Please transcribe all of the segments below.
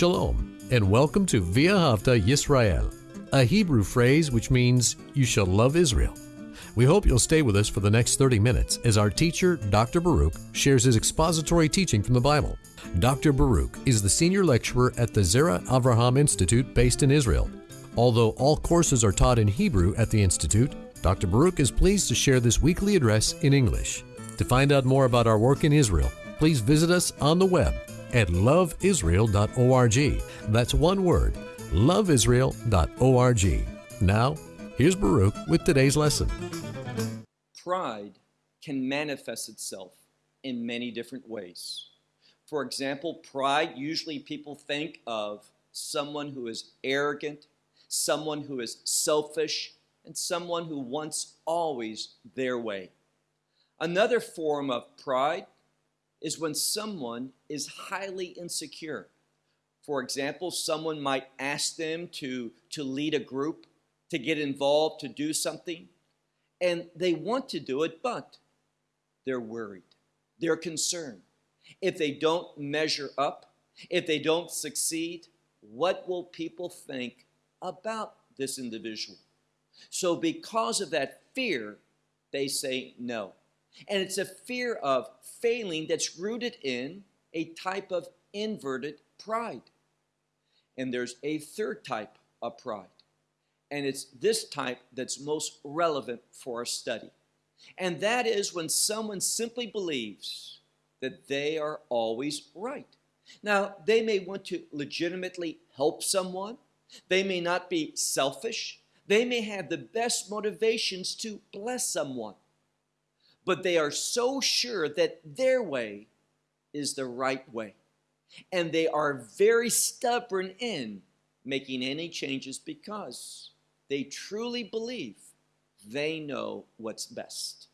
Shalom, and welcome to Ve'ahavta Yisrael, a Hebrew phrase which means you shall love Israel. We hope you'll stay with us for the next 30 minutes as our teacher, Dr. Baruch, shares his expository teaching from the Bible. Dr. Baruch is the senior lecturer at the Zera Avraham Institute based in Israel. Although all courses are taught in Hebrew at the Institute, Dr. Baruch is pleased to share this weekly address in English. To find out more about our work in Israel, please visit us on the web at loveisrael.org. That's one word, loveisrael.org. Now, here's Baruch with today's lesson. Pride can manifest itself in many different ways. For example, pride, usually people think of someone who is arrogant, someone who is selfish, and someone who wants always their way. Another form of pride is when someone is highly insecure. For example, someone might ask them to, to lead a group, to get involved, to do something, and they want to do it, but they're worried, they're concerned. If they don't measure up, if they don't succeed, what will people think about this individual? So, because of that fear, they say no. And it's a fear of failing that's rooted in a type of inverted pride. And there's a third type of pride. And it's this type that's most relevant for our study. And that is when someone simply believes that they are always right. Now, they may want to legitimately help someone. They may not be selfish. They may have the best motivations to bless someone but they are so sure that their way is the right way. And they are very stubborn in making any changes because they truly believe they know what's best.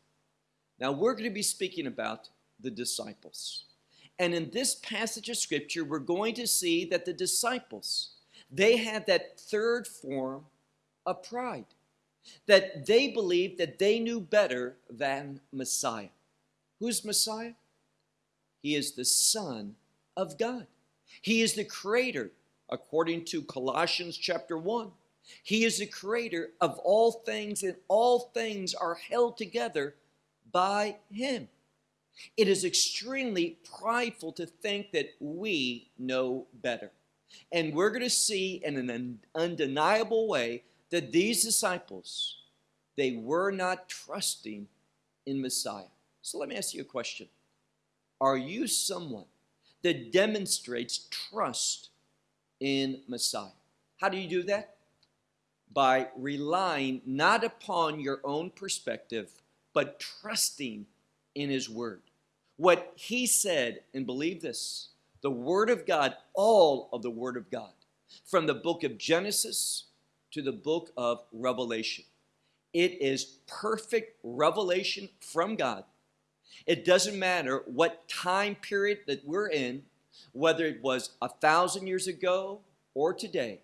Now, we're going to be speaking about the disciples. And in this passage of scripture, we're going to see that the disciples, they had that third form of pride that they believed that they knew better than Messiah. Who's Messiah? He is the Son of God. He is the creator, according to Colossians chapter 1. He is the creator of all things, and all things are held together by Him. It is extremely prideful to think that we know better. And we're going to see in an undeniable way that these disciples, they were not trusting in Messiah. So let me ask you a question. Are you someone that demonstrates trust in Messiah? How do you do that? By relying not upon your own perspective, but trusting in His Word. What He said, and believe this, the Word of God, all of the Word of God, from the book of Genesis to the book of Revelation. It is perfect revelation from God. It doesn't matter what time period that we're in, whether it was a thousand years ago or today,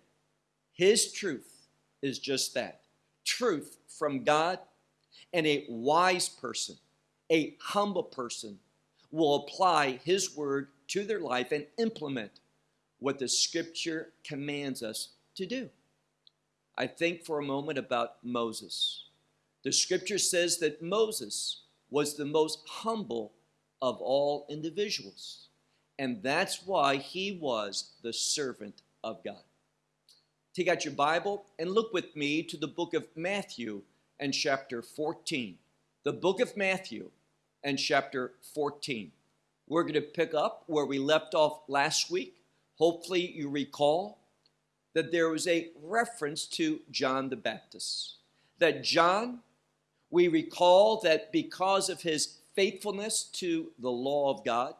His truth is just that truth from God, and a wise person, a humble person, will apply His word to their life and implement what the scripture commands us to do. I think for a moment about Moses. The scripture says that Moses was the most humble of all individuals. And that's why he was the servant of God. Take out your Bible and look with me to the book of Matthew and chapter 14. The book of Matthew and chapter 14. We're going to pick up where we left off last week. Hopefully, you recall that there was a reference to John the Baptist. That John, we recall that because of his faithfulness to the law of God,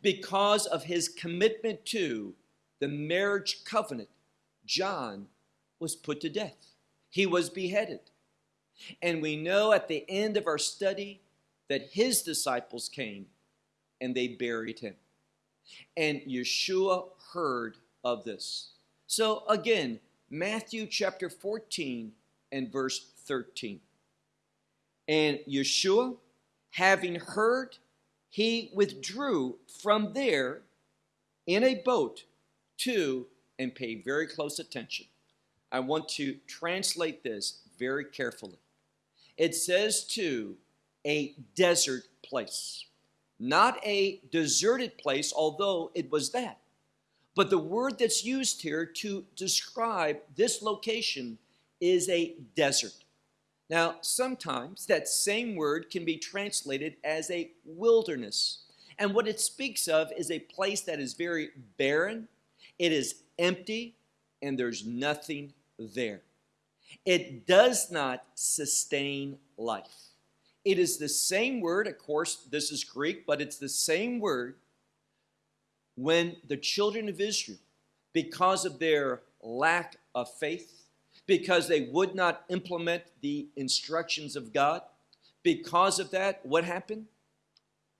because of his commitment to the marriage covenant, John was put to death. He was beheaded. And we know at the end of our study that his disciples came and they buried him. And Yeshua heard of this. So again, Matthew chapter 14 and verse 13. And Yeshua, having heard, he withdrew from there in a boat to, and pay very close attention. I want to translate this very carefully. It says to a desert place, not a deserted place, although it was that. But the word that's used here to describe this location is a desert. Now, sometimes that same word can be translated as a wilderness. And what it speaks of is a place that is very barren, it is empty, and there's nothing there. It does not sustain life. It is the same word, of course, this is Greek, but it's the same word when the children of Israel, because of their lack of faith, because they would not implement the instructions of God. Because of that, what happened?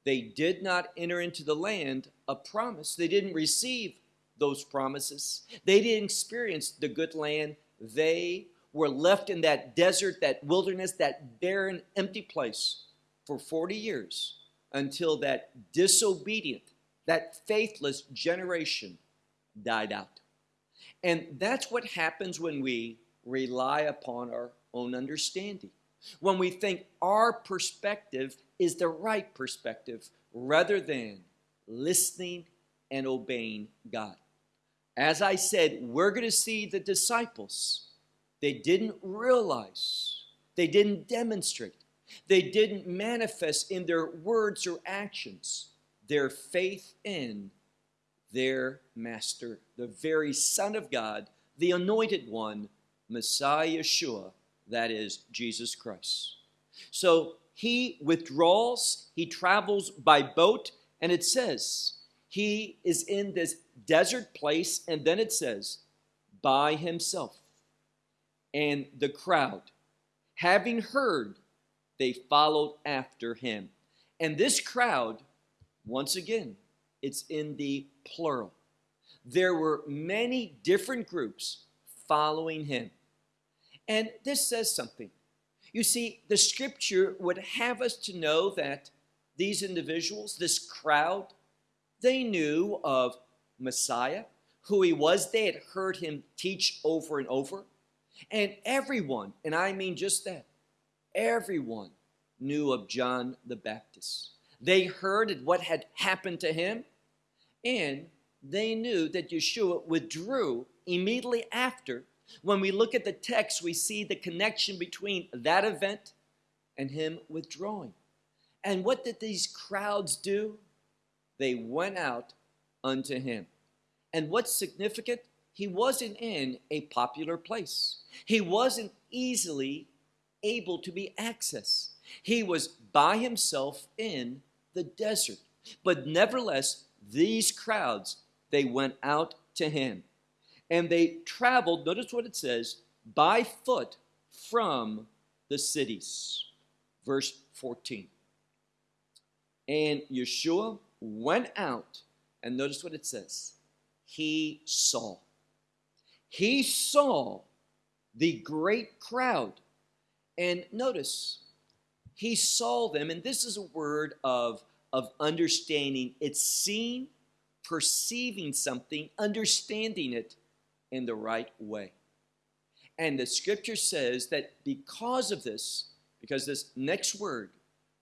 They did not enter into the land of promise. They didn't receive those promises. They didn't experience the good land. They were left in that desert, that wilderness, that barren, empty place for 40 years until that disobedient, that faithless generation died out. And that's what happens when we rely upon our own understanding. When we think our perspective is the right perspective rather than listening and obeying God. As I said, we're going to see the disciples. They didn't realize, they didn't demonstrate, they didn't manifest in their words or actions their faith in their master, the very Son of God, the anointed one Messiah Yeshua, that is Jesus Christ. So he withdraws, he travels by boat, and it says he is in this desert place, and then it says by himself. And the crowd, having heard, they followed after him. And this crowd, once again, it's in the plural. There were many different groups following him. And this says something. You see, the scripture would have us to know that these individuals, this crowd, they knew of Messiah, who he was. They had heard him teach over and over. And everyone, and I mean just that, everyone knew of John the Baptist. They heard what had happened to him, and they knew that Yeshua withdrew immediately after when we look at the text, we see the connection between that event and him withdrawing. And what did these crowds do? They went out unto him. And what's significant? He wasn't in a popular place. He wasn't easily able to be accessed. He was by himself in the desert. But nevertheless, these crowds, they went out to him and they traveled, notice what it says, by foot from the cities. Verse 14. And Yeshua went out, and notice what it says. He saw. He saw the great crowd. And notice, he saw them, and this is a word of, of understanding. It's seeing, perceiving something, understanding it, in the right way. And the scripture says that because of this, because this next word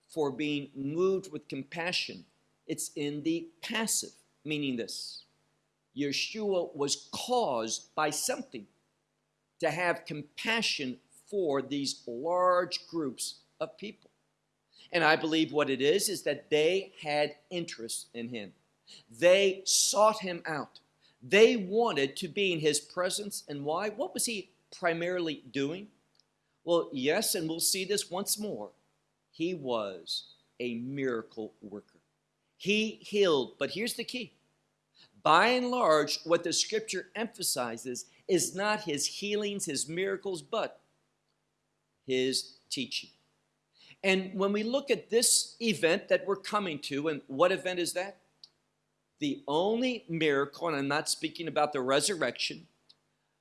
for being moved with compassion, it's in the passive, meaning this Yeshua was caused by something to have compassion for these large groups of people. And I believe what it is is that they had interest in him. They sought him out. They wanted to be in his presence. And why? What was he primarily doing? Well, yes, and we'll see this once more. He was a miracle worker. He healed, but here's the key. By and large, what the scripture emphasizes is not his healings, his miracles, but his teaching. And when we look at this event that we're coming to, and what event is that? the only miracle, and I'm not speaking about the resurrection,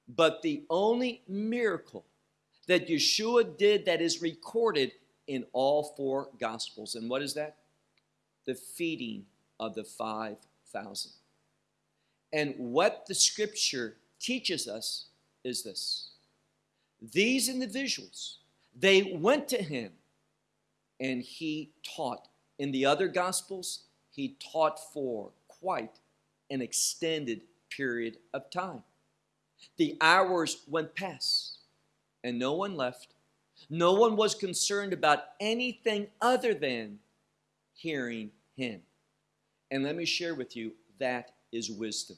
but the only miracle that Yeshua did that is recorded in all four Gospels. And what is that? The feeding of the 5,000. And what the scripture teaches us is this these individuals, they went to him and he taught. In the other gospels, he taught for quite an extended period of time. The hours went past and no one left. No one was concerned about anything other than hearing him. And let me share with you that is wisdom.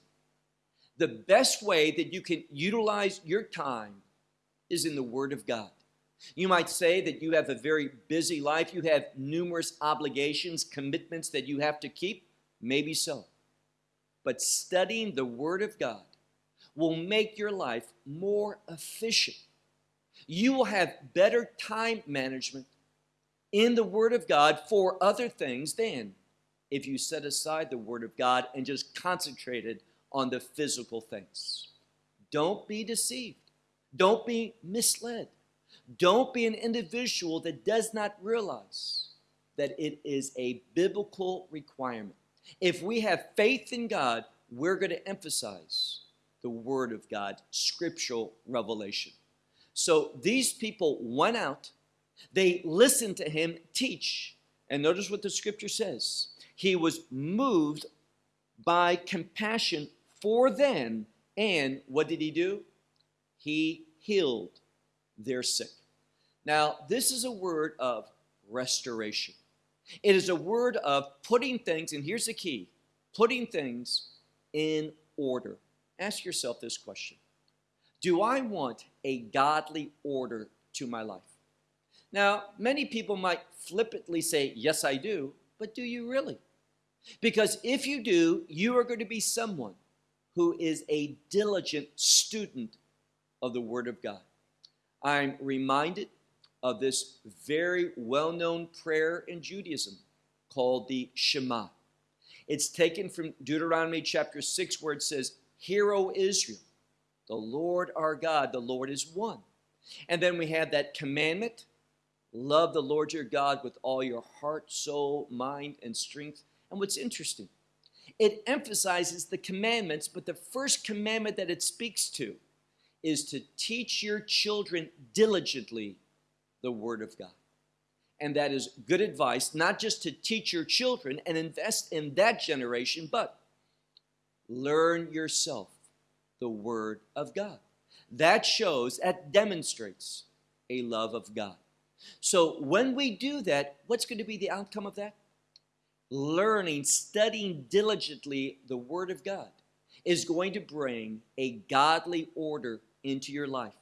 The best way that you can utilize your time is in the Word of God. You might say that you have a very busy life, you have numerous obligations, commitments that you have to keep. Maybe so. But studying the Word of God will make your life more efficient. You will have better time management in the Word of God for other things than if you set aside the Word of God and just concentrated on the physical things. Don't be deceived. Don't be misled. Don't be an individual that does not realize that it is a biblical requirement. If we have faith in God, we're going to emphasize the Word of God, scriptural revelation. So these people went out, they listened to him teach. And notice what the scripture says. He was moved by compassion for them. And what did he do? He healed their sick. Now, this is a word of restoration. It is a word of putting things, and here's the key putting things in order. Ask yourself this question Do I want a godly order to my life? Now, many people might flippantly say, Yes, I do, but do you really? Because if you do, you are going to be someone who is a diligent student of the Word of God. I'm reminded of this very well known prayer in Judaism called the Shema. It's taken from Deuteronomy chapter 6, where it says, Hear, O Israel, the Lord our God, the Lord is one. And then we have that commandment love the Lord your God with all your heart, soul, mind, and strength. And what's interesting, it emphasizes the commandments, but the first commandment that it speaks to is to teach your children diligently the Word of God. And that is good advice, not just to teach your children and invest in that generation, but learn yourself the Word of God. That shows, that demonstrates a love of God. So when we do that, what's going to be the outcome of that? Learning, studying diligently the Word of God is going to bring a godly order into your life.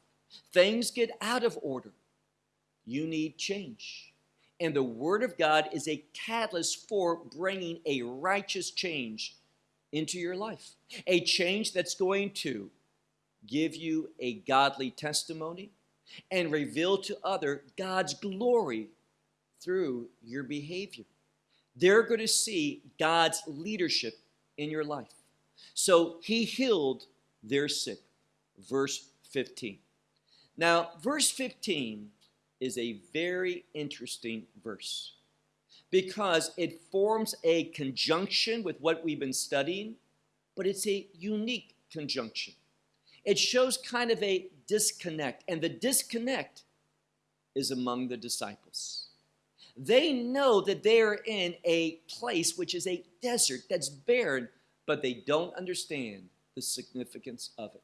Things get out of order. You need change. And the Word of God is a catalyst for bringing a righteous change into your life. A change that's going to give you a godly testimony and reveal to other God's glory through your behavior. They're going to see God's leadership in your life. So he healed their sick. Verse 15. Now, verse 15 is a very interesting verse because it forms a conjunction with what we've been studying, but it's a unique conjunction. It shows kind of a disconnect, and the disconnect is among the disciples. They know that they are in a place which is a desert that's barren, but they don't understand the significance of it.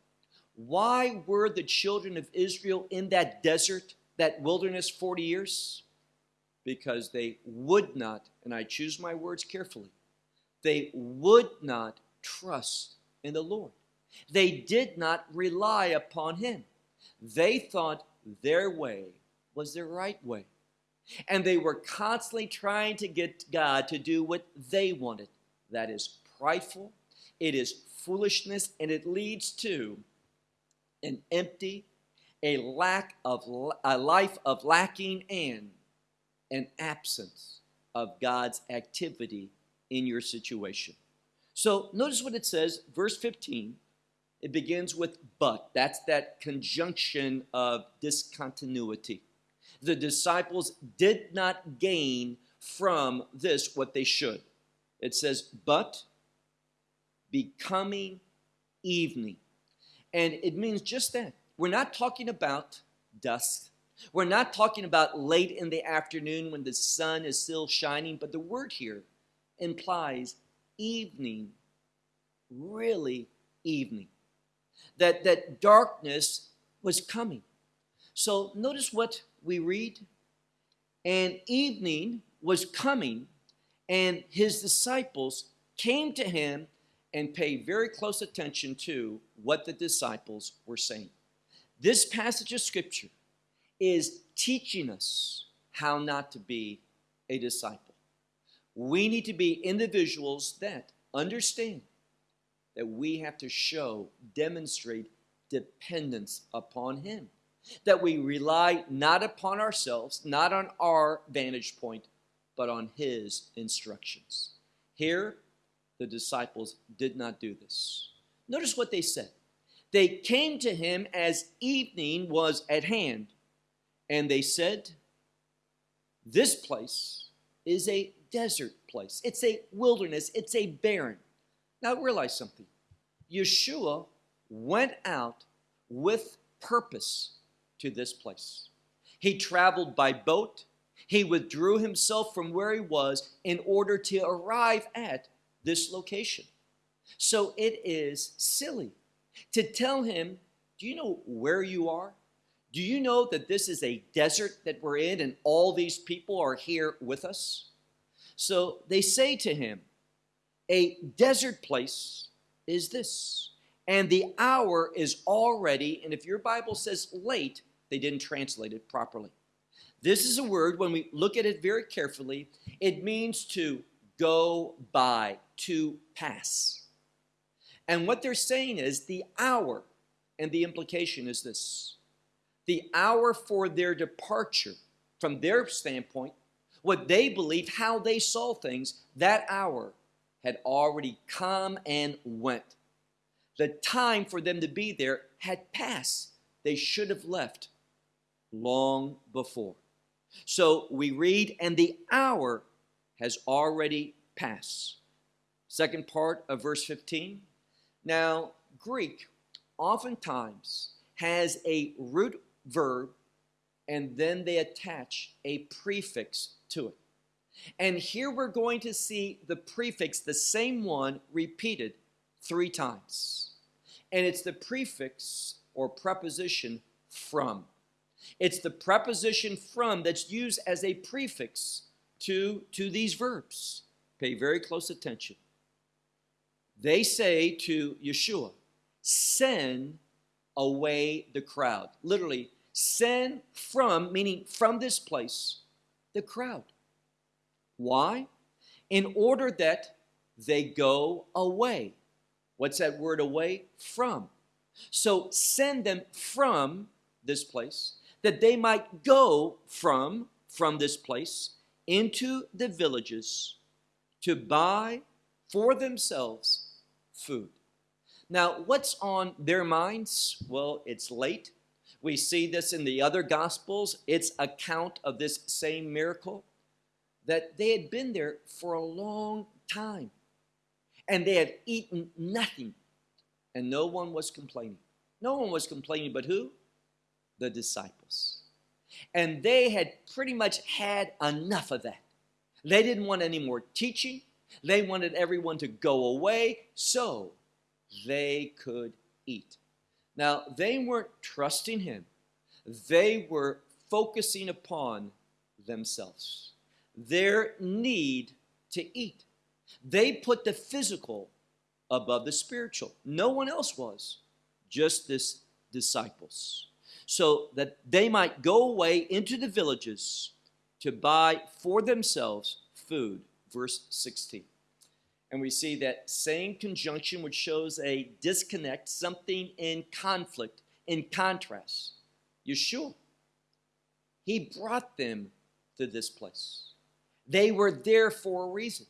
Why were the children of Israel in that desert, that wilderness 40 years? Because they would not, and I choose my words carefully, they would not trust in the Lord. They did not rely upon Him. They thought their way was the right way. And they were constantly trying to get God to do what they wanted. That is prideful, it is foolishness, and it leads to an empty, a lack of a life of lacking and an absence of God's activity in your situation. So notice what it says, verse 15. It begins with but. That's that conjunction of discontinuity. The disciples did not gain from this what they should. It says, but becoming evening. And it means just that. We're not talking about dusk. We're not talking about late in the afternoon when the sun is still shining, but the word here implies evening, really evening. That, that darkness was coming. So notice what we read. And evening was coming, and his disciples came to him and paid very close attention to what the disciples were saying. This passage of scripture is teaching us how not to be a disciple. We need to be individuals that understand that we have to show, demonstrate dependence upon Him. That we rely not upon ourselves, not on our vantage point, but on His instructions. Here, the disciples did not do this. Notice what they said. They came to him as evening was at hand, and they said, This place is a desert place. It's a wilderness. It's a barren. Now realize something. Yeshua went out with purpose to this place. He traveled by boat. He withdrew himself from where he was in order to arrive at this location. So it is silly to tell him, Do you know where you are? Do you know that this is a desert that we're in and all these people are here with us? So they say to him, A desert place is this, and the hour is already, and if your Bible says late, they didn't translate it properly. This is a word, when we look at it very carefully, it means to go by, to pass. And what they're saying is the hour, and the implication is this the hour for their departure, from their standpoint, what they believed, how they saw things, that hour had already come and went. The time for them to be there had passed. They should have left long before. So we read, and the hour has already passed. Second part of verse 15. Now, Greek oftentimes has a root verb and then they attach a prefix to it. And here we're going to see the prefix, the same one, repeated three times. And it's the prefix or preposition from. It's the preposition from that's used as a prefix to, to these verbs. Pay very close attention. They say to Yeshua, send away the crowd. Literally, send from, meaning from this place, the crowd. Why? In order that they go away. What's that word away? From. So send them from this place, that they might go from, from this place into the villages to buy for themselves food. Now, what's on their minds? Well, it's late. We see this in the other Gospels. It's account of this same miracle that they had been there for a long time and they had eaten nothing and no one was complaining. No one was complaining, but who? The disciples. And they had pretty much had enough of that. They didn't want any more teaching. They wanted everyone to go away so they could eat. Now, they weren't trusting him, they were focusing upon themselves, their need to eat. They put the physical above the spiritual. No one else was, just this disciples. So that they might go away into the villages to buy for themselves food. Verse 16 and we see that same conjunction which shows a disconnect, something in conflict, in contrast. Yeshua, he brought them to this place. They were there for a reason.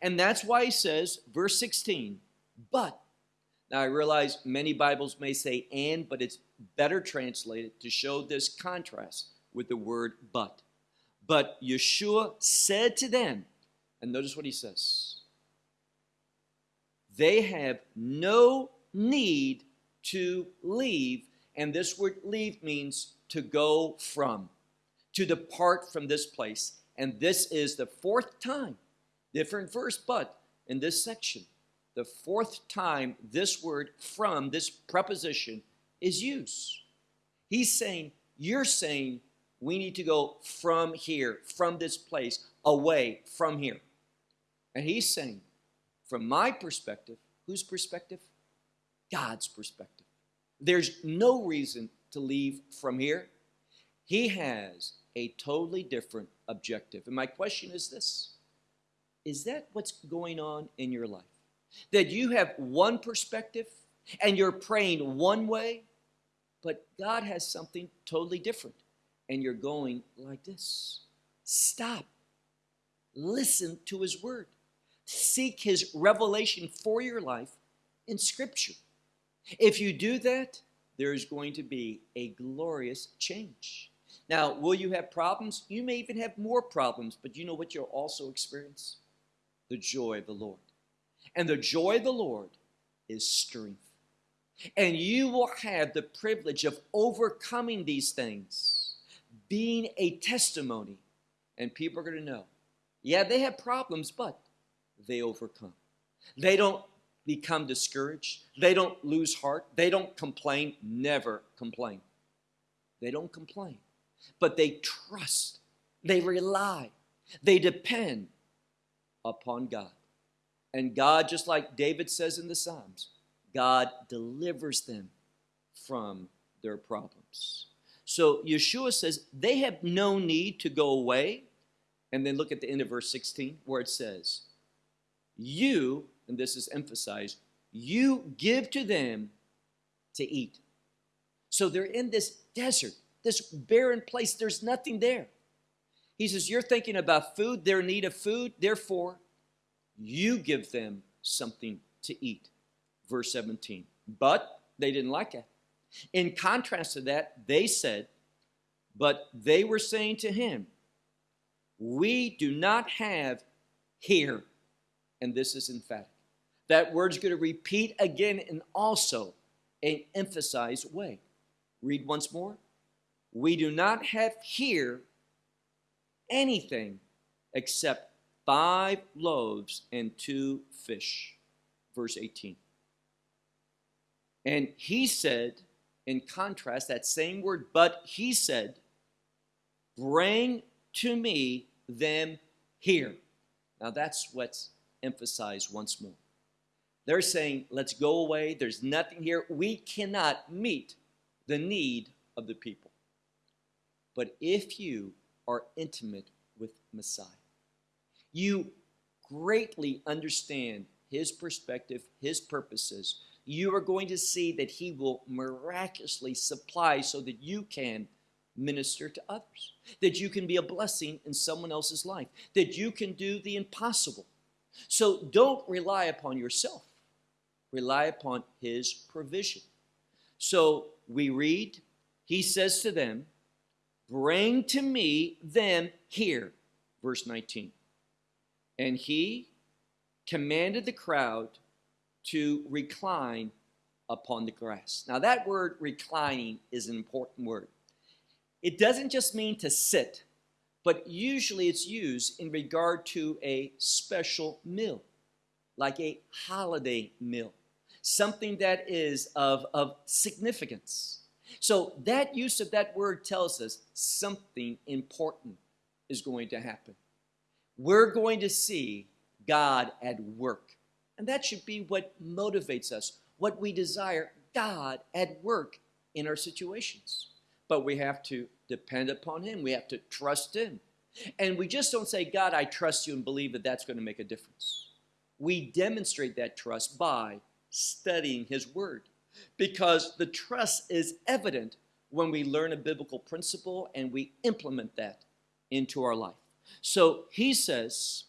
And that's why he says, verse 16, but. Now I realize many Bibles may say and, but it's better translated to show this contrast with the word but. But Yeshua said to them, and notice what he says they have no need to leave. And this word leave means to go from, to depart from this place. And this is the fourth time, different verse, but in this section, the fourth time this word from, this preposition, is used. He's saying, You're saying we need to go from here, from this place, away from here. And he's saying, from my perspective, whose perspective? God's perspective. There's no reason to leave from here. He has a totally different objective. And my question is this Is that what's going on in your life? That you have one perspective and you're praying one way, but God has something totally different and you're going like this. Stop. Listen to His Word. Seek His revelation for your life in Scripture. If you do that, there's going to be a glorious change. Now, will you have problems? You may even have more problems, but you know what you'll also experience? The joy of the Lord. And the joy of the Lord is strength. And you will have the privilege of overcoming these things, being a testimony. And people are going to know, yeah, they have problems, but they overcome. They don't become discouraged. They don't lose heart. They don't complain. Never complain. They don't complain, but they trust. They rely. They depend upon God. And God, just like David says in the Psalms, God delivers them from their problems. So Yeshua says they have no need to go away. And then look at the end of verse 16 where it says, You, and this is emphasized, you give to them to eat. So they're in this desert, this barren place. There's nothing there. He says, You're thinking about food, their need of food, therefore, you give them something to eat. Verse 17. But they didn't like it. In contrast to that, they said, But they were saying to him, We do not have here. And this is emphatic. That word's going to repeat again in also an emphasized way. Read once more. We do not have here anything except five loaves and two fish. Verse 18. And he said, in contrast, that same word, but he said, Bring to me them here. Now that's what's emphasized once more. They're saying, Let's go away. There's nothing here. We cannot meet the need of the people. But if you are intimate with Messiah, you greatly understand his perspective, his purposes, you are going to see that he will miraculously supply so that you can minister to others, that you can be a blessing in someone else's life, that you can do the impossible. So don't rely upon yourself, rely upon his provision. So we read, he says to them, Bring to me them here, verse 19. And he commanded the crowd to recline upon the grass. Now, that word reclining is an important word. It doesn't just mean to sit, but usually it's used in regard to a special meal, like a holiday meal, something that is of, of significance. So, that use of that word tells us something important is going to happen. We're going to see God at work and that should be what motivates us, what we desire God at work in our situations. But we have to depend upon Him, we have to trust Him. And we just don't say, God, I trust you and believe that that's going to make a difference. We demonstrate that trust by studying His Word because the trust is evident when we learn a biblical principle and we implement that into our life. So he says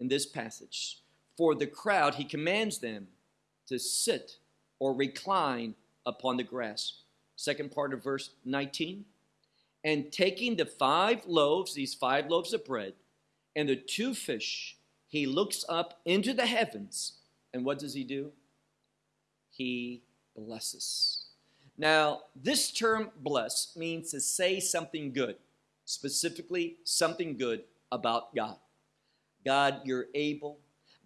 in this passage, for the crowd, he commands them to sit or recline upon the grass. Second part of verse 19. And taking the five loaves, these five loaves of bread, and the two fish, he looks up into the heavens. And what does he do? he blesses. Now, this term bless means to say something good, specifically something good about God. God, you're able.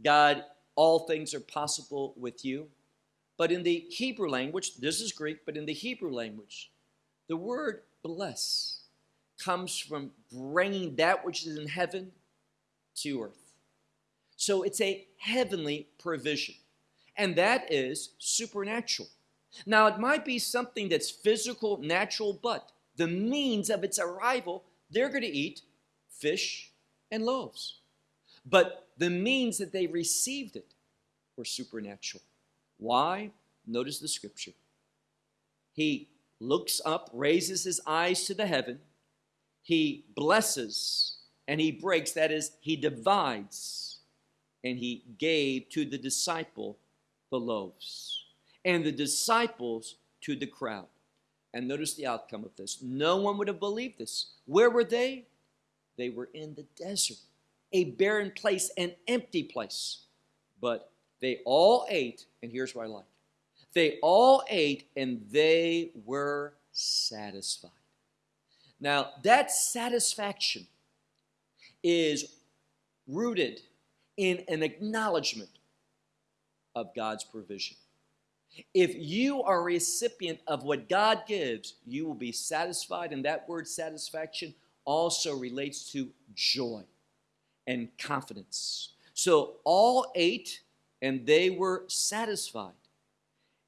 God, all things are possible with you. But in the Hebrew language, this is Greek, but in the Hebrew language, the word bless comes from bringing that which is in heaven to earth. So it's a heavenly provision, and that is supernatural. Now, it might be something that's physical, natural, but the means of its arrival, they're going to eat fish and loaves. But the means that they received it were supernatural. Why? Notice the scripture. He looks up, raises his eyes to the heaven, he blesses and he breaks, that is, he divides, and he gave to the disciple the loaves, and the disciples to the crowd. And notice the outcome of this. No one would have believed this. Where were they? They were in the desert, a barren place, an empty place. But they all ate, and here's what I like they all ate, and they were satisfied. Now, that satisfaction is rooted in an acknowledgement of God's provision. If you are a recipient of what God gives, you will be satisfied, and that word satisfaction also relates to joy and confidence. So all ate and they were satisfied.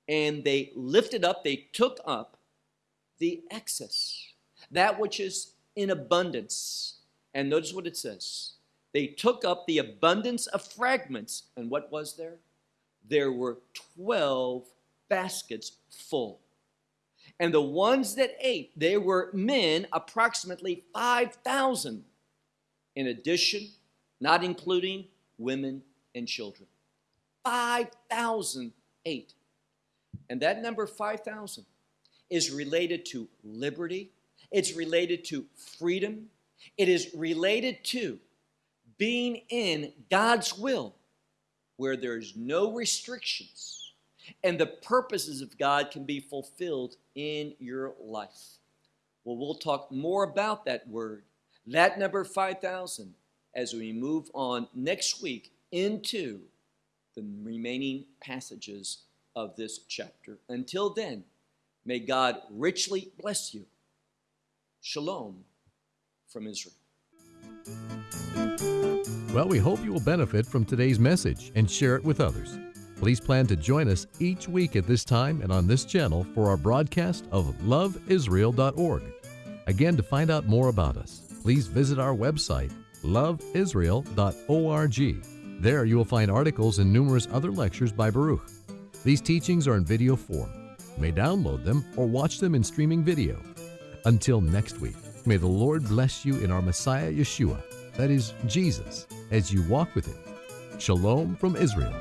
And they lifted up, they took up the excess, that which is in abundance. And notice what it says. They took up the abundance of fragments. And what was there? There were 12 baskets full. And the ones that ate, they were men, approximately 5,000. In addition, not including women and children. 5,000 ate. And that number 5,000 is related to liberty, it's related to freedom, it is related to being in God's will where there's no restrictions and the purposes of God can be fulfilled in your life. Well, we'll talk more about that word, that number 5,000, as we move on next week into the remaining passages of this chapter. Until then, may God richly bless you. Shalom from Israel. Well, we hope you will benefit from today's message and share it with others. Please plan to join us each week at this time and on this channel for our broadcast of loveisrael.org. Again, to find out more about us, please visit our website, loveisrael.org. There you will find articles and numerous other lectures by Baruch. These teachings are in video form. You may download them or watch them in streaming video. Until next week, may the Lord bless you in our Messiah Yeshua, that is, Jesus, as you walk with Him. Shalom from Israel.